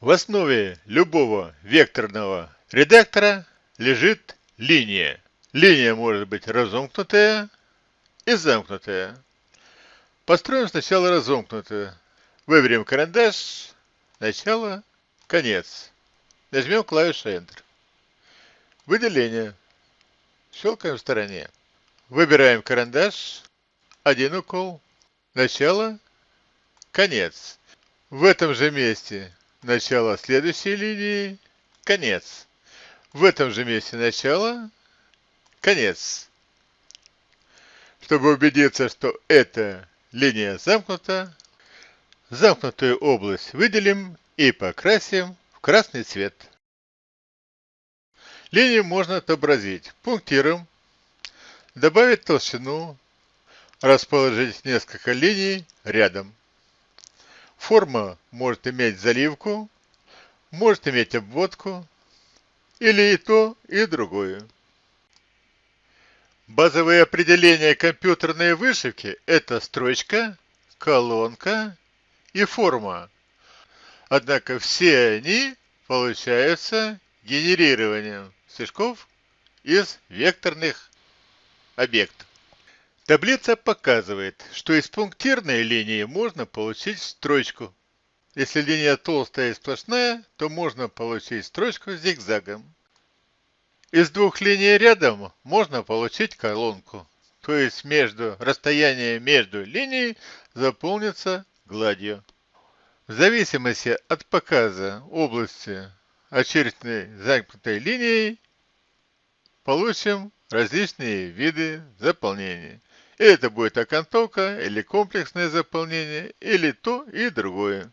В основе любого векторного редактора лежит линия. Линия может быть разомкнутая и замкнутая. Построим сначала разомкнутую. Выберем карандаш, начало, конец. Нажмем клавишу Enter. Выделение. Щелкаем в стороне. Выбираем карандаш, один укол, начало, конец. В этом же месте начало следующей линии, конец. В этом же месте начало, конец. Чтобы убедиться, что эта линия замкнута, замкнутую область выделим и покрасим в красный цвет. Линию можно отобразить пунктиром, добавить толщину, расположить несколько линий рядом. Форма может иметь заливку, может иметь обводку, или и то, и другое. Базовые определения компьютерной вышивки – это строчка, колонка и форма. Однако все они получаются генерированием стежков из векторных объектов. Таблица показывает, что из пунктирной линии можно получить строчку. Если линия толстая и сплошная, то можно получить строчку с зигзагом. Из двух линий рядом можно получить колонку, то есть между расстояние между линией заполнится гладью. В зависимости от показа области очерченной замкнутой линией получим различные виды заполнения. Это будет окантовка или комплексное заполнение, или то и другое.